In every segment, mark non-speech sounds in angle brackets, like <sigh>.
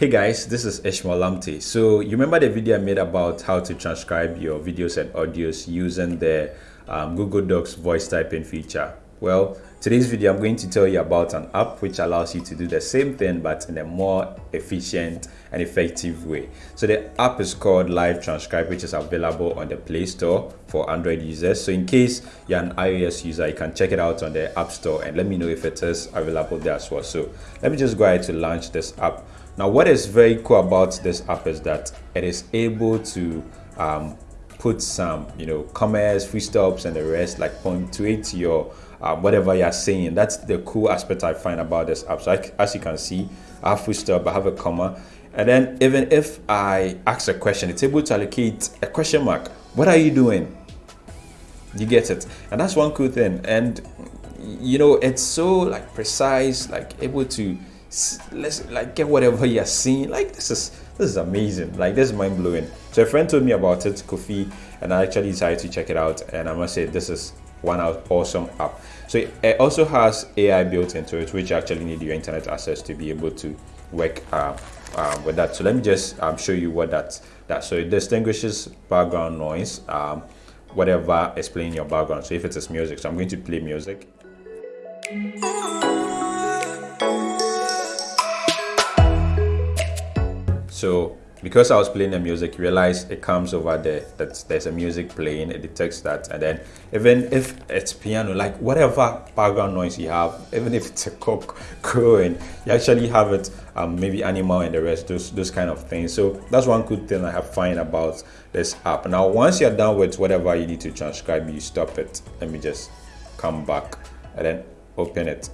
Hey guys, this is Ishmael Lamte. So you remember the video I made about how to transcribe your videos and audios using the um, Google Docs voice typing feature? Well, today's video I'm going to tell you about an app which allows you to do the same thing but in a more efficient and effective way. So the app is called Live Transcribe which is available on the Play Store for Android users. So in case you're an iOS user, you can check it out on the App Store and let me know if it is available there as well. So let me just go ahead to launch this app. Now, what is very cool about this app is that it is able to um, put some, you know, commas, free stops, and the rest, like punctuate your um, whatever you're saying. That's the cool aspect I find about this app. So, I, as you can see, I have full stop, I have a comma, and then even if I ask a question, it's able to allocate a question mark. What are you doing? You get it, and that's one cool thing. And you know, it's so like precise, like able to let's like get whatever you're seeing. Like this is this is amazing. Like this is mind-blowing. So a friend told me about it kofi and i actually decided to check it out and i must say this is one awesome app. So it also has ai built into it which actually need your internet access to be able to work uh, with that. So let me just um, show you what that that so it distinguishes background noise um, whatever is playing your background. So if it is music so i'm going to play music So because I was playing the music, realize it comes over there that there's a music playing, it detects that, and then even if it's piano, like whatever background noise you have, even if it's a cock <laughs> crowing, you actually have it, um, maybe animal and the rest, those those kind of things. So that's one good thing I have find about this app. Now, once you're done with whatever you need to transcribe, you stop it. Let me just come back and then open it.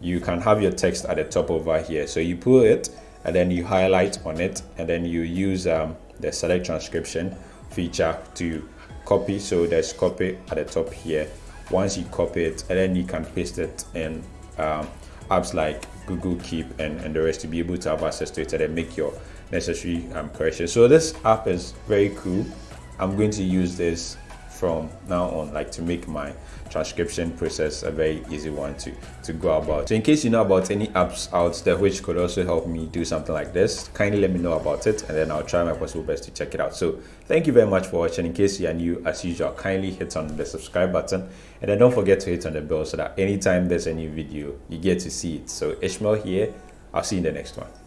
You can have your text at the top over here. So you pull it and then you highlight on it and then you use um, the select transcription feature to copy. So there's copy at the top here. Once you copy it and then you can paste it in um, apps like google keep and, and the rest to be able to have access to it and then make your necessary um, corrections. So this app is very cool. I'm going to use this from now on like to make my transcription process a very easy one to to go about. So in case you know about any apps out there which could also help me do something like this kindly let me know about it and then i'll try my possible best to check it out. So thank you very much for watching. In case you are new as usual kindly hit on the subscribe button and then don't forget to hit on the bell so that anytime there's a new video you get to see it. So ishmael here. I'll see you in the next one